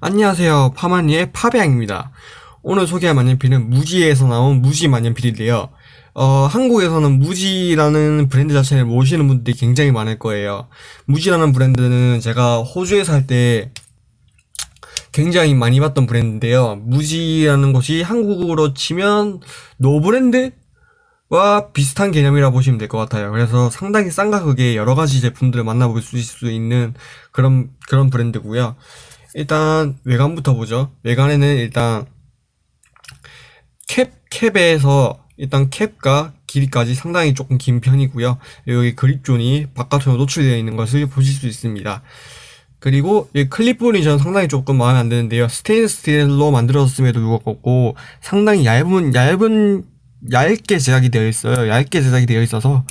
안녕하세요. 파마니의 파배양입니다. 오늘 소개할 만년필은 무지에서 나온 무지 만년필인데요. 어, 한국에서는 무지라는 브랜드 자체를 모르시는 분들이 굉장히 많을 거예요. 무지라는 브랜드는 제가 호주에 살때 굉장히 많이 봤던 브랜드인데요. 무지라는 것이 한국으로 치면 노브랜드? 와 비슷한 개념이라 보시면 될 것 같아요. 그래서 상당히 싼 가격에 여러 가지 제품들을 만나볼 수 있는 그런 그런 브랜드고요. 일단 외관부터 보죠. 외관에는 일단 캡 캡에서 일단 캡과 길이까지 상당히 조금 긴 편이고요. 여기 grip zone이 바깥으로 노출되어 있는 것을 보실 수 있습니다. 그리고 이 클립 부분이 저는 상당히 조금 마음에 안 드는데요. 스테인리스 스틸로 만들어졌음에도 불구하고 상당히 얇은 얇은 얇게 제작이 되어 있어요. 얇게 제작이 되어 있어서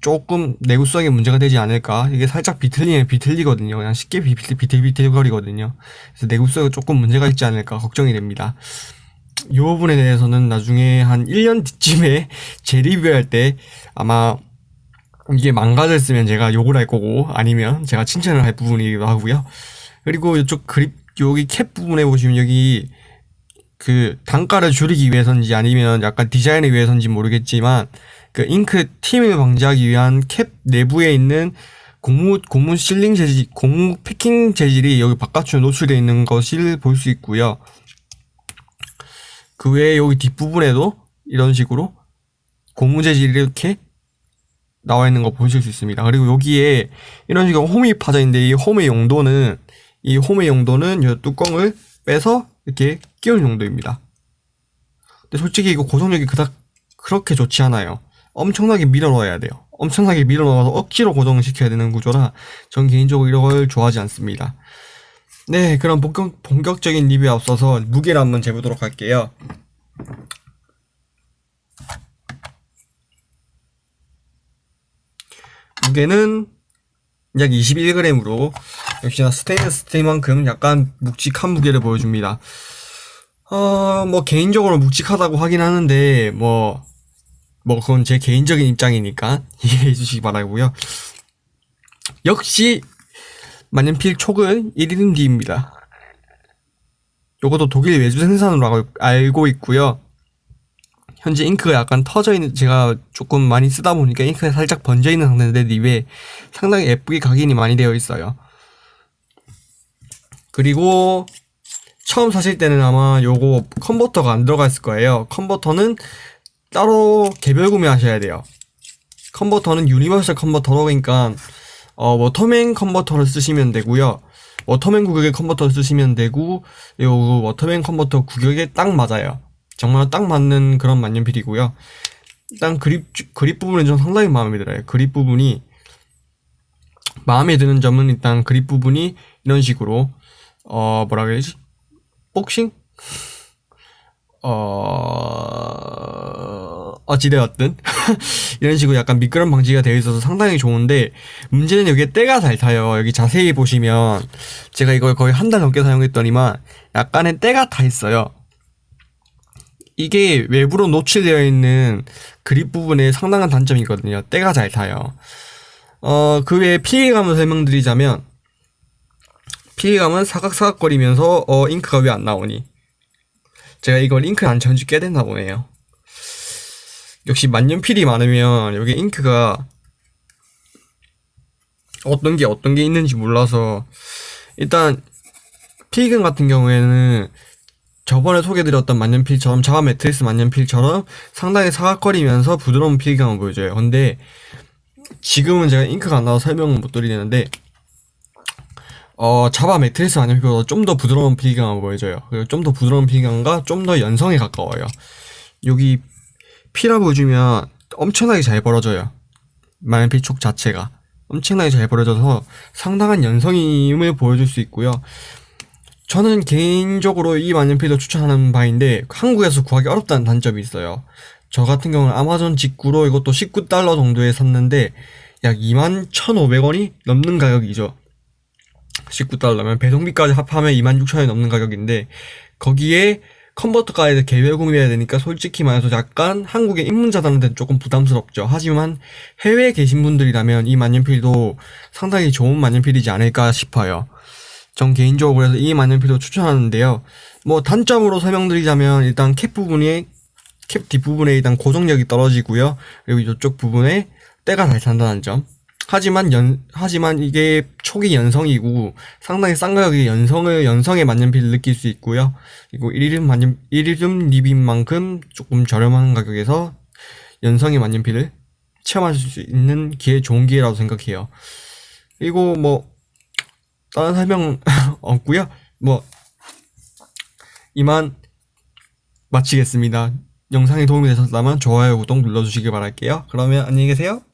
조금 내구성에 문제가 되지 않을까. 이게 살짝 비틀리면 비틀리거든요. 그냥 쉽게 비틀, 비틀, 비틀거리거든요. 그래서 내구성에 조금 문제가 있지 않을까 걱정이 됩니다. 이 부분에 대해서는 나중에 한 1년 뒤쯤에 재리뷰할 때 아마 이게 망가졌으면 제가 욕을 할 거고 아니면 제가 칭찬을 할 부분이기도 하고요. 그리고 이쪽 그립 여기 캡 부분에 보시면 여기 그 단가를 줄이기 위해서인지 아니면 약간 디자인을 위해서인지 모르겠지만 그 잉크 팀을 방지하기 위한 캡 내부에 있는 고무 고무 실링 재질, 고무 패킹 재질이 여기 바깥으로 노출되어 있는 것을 볼 수 있고요. 그 외에 여기 뒷부분에도 이런 식으로 고무 재질이 이렇게 나와 있는 거 보실 수 있습니다. 그리고 여기에 이런 식으로 홈이 파져 있는데 이 홈의 용도는 이 홈의 용도는 이 뚜껑을 빼서 이렇게 끼울 용도입니다. 근데 솔직히 이거 고정력이 그닥 그렇게 좋지 않아요. 엄청나게 밀어 넣어야 돼요. 엄청나게 밀어 넣어서 억지로 고정을 시켜야 되는 구조라 전 개인적으로 이런 걸 좋아하지 않습니다. 네, 그럼 본격, 본격적인 리뷰에 앞서서 무게를 한번 재보도록 할게요. 무게는 약 21g으로 역시나 스테인리스 스틸만큼 약간 묵직한 무게를 보여줍니다. 어, 뭐 개인적으로 묵직하다고 하긴 하는데 뭐뭐 그건 제 개인적인 입장이니까 이해해 주시기 바라고요. 역시 만년필 촉은 1인기입니다. 요것도 독일 외주 생산으로 알고 있고요. 현재 잉크가 약간 터져 있는 제가 조금 많이 쓰다 보니까 잉크가 살짝 번져 있는 상태인데 립에 상당히 예쁘게 각인이 많이 되어 있어요. 그리고 처음 사실 때는 아마 요거 컨버터가 안 들어가 있을 거예요. 컨버터는 따로 개별 구매하셔야 돼요. 컨버터는 유니버설 컨버터로 그러니까 어, 워터맨 컨버터를 쓰시면 되고요. 워터맨 규격의 컨버터를 쓰시면 되고 요 워터맨 컨버터 규격에 딱 맞아요. 정말 딱 맞는 그런 만년필이고요. 일단 그립 그립 부분이 좀 상당히 마음에 들어요. 그립 부분이 마음에 드는 점은 일단 그립 부분이 이런 식으로 어 뭐라 그래야지 복싱 어, 어찌되었든. 이런 식으로 약간 미끄럼 방지가 되어 있어서 상당히 좋은데, 문제는 여기에 때가 잘 타요. 여기 자세히 보시면, 제가 이걸 거의 한 달 넘게 사용했더니만, 약간의 때가 타 있어요. 이게 외부로 노출되어 있는 그립 부분에 상당한 단점이거든요. 때가 잘 타요. 어, 그 외에 피해감을 설명드리자면, 피해감은 사각사각거리면서, 어, 잉크가 왜 안 나오니? 제가 이걸 잉크를 안 쳐준 지꽤 됐나 보네요. 역시 만년필이 많으면 여기 잉크가 어떤 게 어떤 게 있는지 몰라서 일단 피근 같은 경우에는 저번에 소개드렸던 만년필처럼 자가 매트리스 만년필처럼 상당히 사각거리면서 부드러운 필감을 보여줘요. 근데 지금은 제가 잉크가 안 나와서 설명을 못 드리는데 어, 자바 매트리스 만년필보다 좀더 부드러운 필감을 보여줘요. 그리고 좀 더 부드러운 필감과 좀 더 연성에 가까워요. 여기 피라 보여주면 엄청나게 잘 벌어져요. 만년필 촉 자체가. 엄청나게 잘 벌어져서 상당한 연성임을 보여줄 수 있고요. 저는 개인적으로 이 만년필도 추천하는 바인데 한국에서 구하기 어렵다는 단점이 있어요. 저 같은 경우는 아마존 직구로 이것도 19달러 정도에 샀는데 약 21,500원이 넘는 가격이죠. 19달러면 배송비까지 합하면 26,000원이 넘는 가격인데 거기에 컨버터까지 개별 구매해야 되니까 솔직히 말해서 약간 한국의 입문자들한테는 조금 부담스럽죠. 하지만 해외에 계신 분들이라면 이 만년필도 상당히 좋은 만년필이지 않을까 싶어요. 전 개인적으로 그래서 이 만년필도 추천하는데요. 뭐 단점으로 설명드리자면 일단 캡 부분이 캡 뒷부분에 일단 고정력이 떨어지고요. 그리고 이쪽 부분에 때가 잘 찬다는 점. 하지만 연 하지만 이게 초기 연성이고 상당히 싼 가격에 연성을 연성의 만년필을 느낄 수 있고요. 그리고 1일 만년 1일 리빈 만큼 조금 저렴한 가격에서 연성의 만년필을 체험하실 수 있는 기회 좋은 기회라고 생각해요. 그리고 뭐 다른 설명 없고요. 뭐 이만 마치겠습니다. 영상이 도움이 되셨다면 좋아요, 구독 눌러주시기 바랄게요. 그러면 안녕히 계세요.